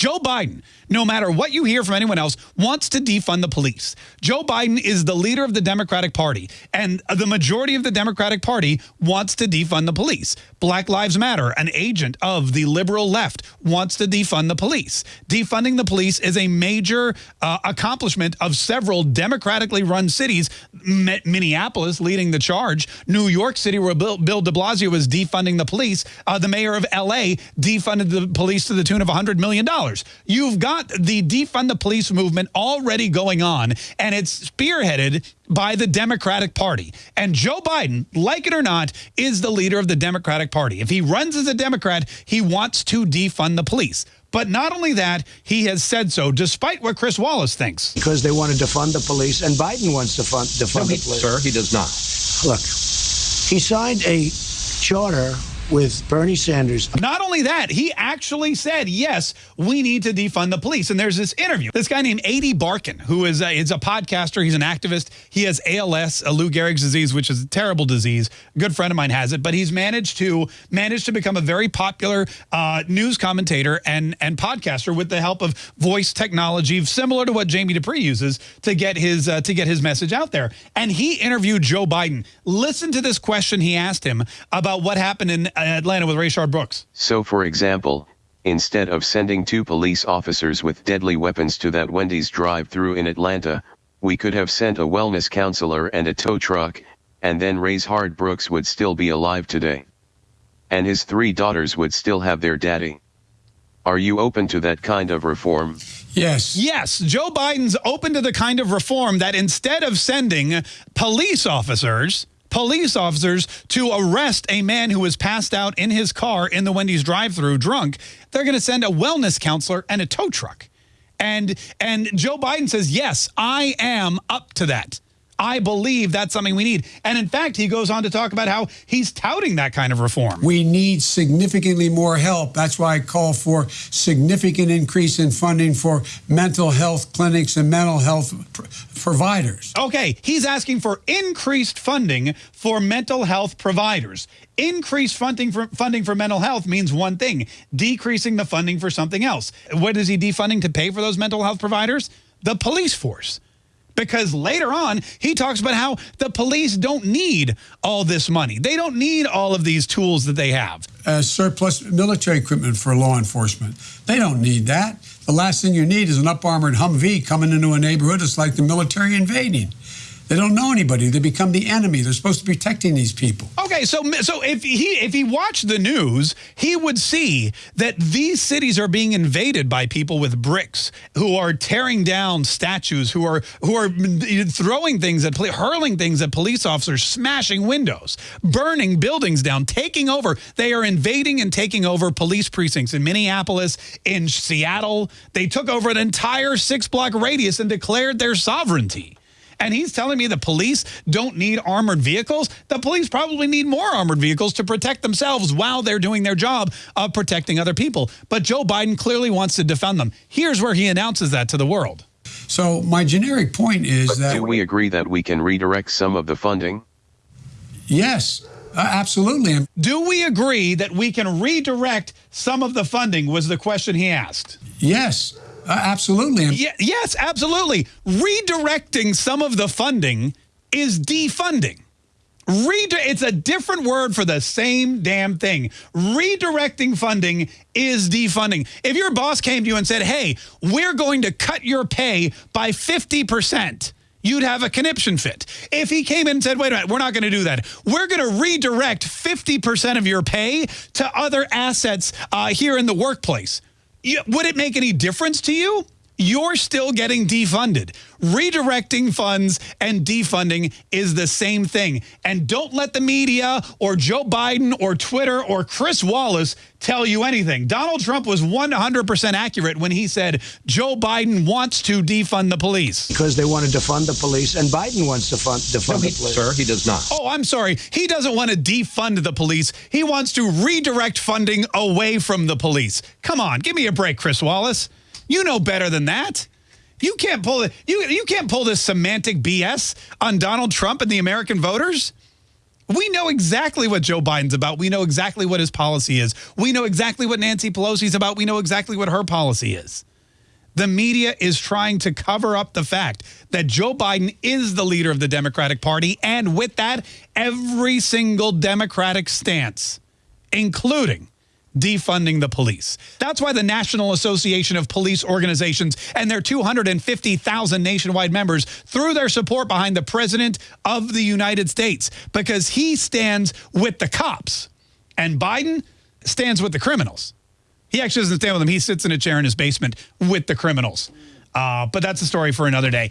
Joe Biden, no matter what you hear from anyone else, wants to defund the police. Joe Biden is the leader of the Democratic Party, and the majority of the Democratic Party wants to defund the police. Black Lives Matter, an agent of the liberal left, wants to defund the police. Defunding the police is a major uh, accomplishment of several democratically run cities, Minneapolis leading the charge, New York City, where Bill, Bill de Blasio was defunding the police, uh, the mayor of L.A. defunded the police to the tune of $100 million. You've got the defund the police movement already going on, and it's spearheaded by the Democratic Party. And Joe Biden, like it or not, is the leader of the Democratic Party. If he runs as a Democrat, he wants to defund the police. But not only that, he has said so, despite what Chris Wallace thinks. Because they want to defund the police, and Biden wants to fund, defund no, he, the police. Sir, he does not. Look, he signed a charter with Bernie Sanders. Not only that, he actually said, yes, we need to defund the police. And there's this interview. This guy named Ady Barkan, who is a, is a podcaster. He's an activist. He has ALS, a Lou Gehrig's disease, which is a terrible disease. A good friend of mine has it. But he's managed to managed to become a very popular uh, news commentator and, and podcaster with the help of voice technology, similar to what Jamie Dupree uses to get his uh, to get his message out there. And he interviewed Joe Biden. Listen to this question he asked him about what happened in Uh, Atlanta with Rayshard Brooks. So for example, instead of sending two police officers with deadly weapons to that Wendy's drive-through in Atlanta, we could have sent a wellness counselor and a tow truck, and then Rayshard Brooks would still be alive today. And his three daughters would still have their daddy. Are you open to that kind of reform? Yes. Yes. Joe Biden's open to the kind of reform that instead of sending police officers police officers to arrest a man who was passed out in his car in the Wendy's drive-through drunk. They're going to send a wellness counselor and a tow truck. And and Joe Biden says, yes, I am up to that. I believe that's something we need. And in fact, he goes on to talk about how he's touting that kind of reform. We need significantly more help. That's why I call for significant increase in funding for mental health clinics and mental health pr providers. Okay, he's asking for increased funding for mental health providers. Increased funding for funding for mental health means one thing, decreasing the funding for something else. What is he defunding to pay for those mental health providers? The police force because later on he talks about how the police don't need all this money. They don't need all of these tools that they have. Uh, surplus military equipment for law enforcement. They don't need that. The last thing you need is an up-armored Humvee coming into a neighborhood. It's like the military invading. They don't know anybody. They become the enemy. They're supposed to be protecting these people. Okay, so so if he if he watched the news, he would see that these cities are being invaded by people with bricks who are tearing down statues, who are who are throwing things at hurling things at police officers, smashing windows, burning buildings down, taking over. They are invading and taking over police precincts in Minneapolis, in Seattle. They took over an entire six block radius and declared their sovereignty. And he's telling me the police don't need armored vehicles. The police probably need more armored vehicles to protect themselves while they're doing their job of protecting other people. But Joe Biden clearly wants to defend them. Here's where he announces that to the world. So my generic point is but that... Do we agree that we can redirect some of the funding? Yes, uh, absolutely. Do we agree that we can redirect some of the funding was the question he asked. Yes. Uh, absolutely. Yeah, yes, absolutely. Redirecting some of the funding is defunding. Redi it's a different word for the same damn thing. Redirecting funding is defunding. If your boss came to you and said, hey, we're going to cut your pay by 50%, you'd have a conniption fit. If he came in and said, wait a minute, we're not going to do that. We're going to redirect 50% of your pay to other assets uh, here in the workplace would it make any difference to you? You're still getting defunded. Redirecting funds and defunding is the same thing. And don't let the media or Joe Biden or Twitter or Chris Wallace tell you anything. Donald Trump was 100% accurate when he said Joe Biden wants to defund the police. Because they want to defund the police, and Biden wants to fund, defund no, he, the police. Sir, he does not. Oh, I'm sorry. He doesn't want to defund the police. He wants to redirect funding away from the police. Come on, give me a break, Chris Wallace. You know better than that. You can't pull it. You you can't pull this semantic BS on Donald Trump and the American voters. We know exactly what Joe Biden's about. We know exactly what his policy is. We know exactly what Nancy Pelosi's about. We know exactly what her policy is. The media is trying to cover up the fact that Joe Biden is the leader of the Democratic Party. And with that, every single Democratic stance, including defunding the police. That's why the National Association of Police Organizations and their 250,000 nationwide members threw their support behind the President of the United States because he stands with the cops and Biden stands with the criminals. He actually doesn't stand with them. He sits in a chair in his basement with the criminals. Uh, but that's a story for another day.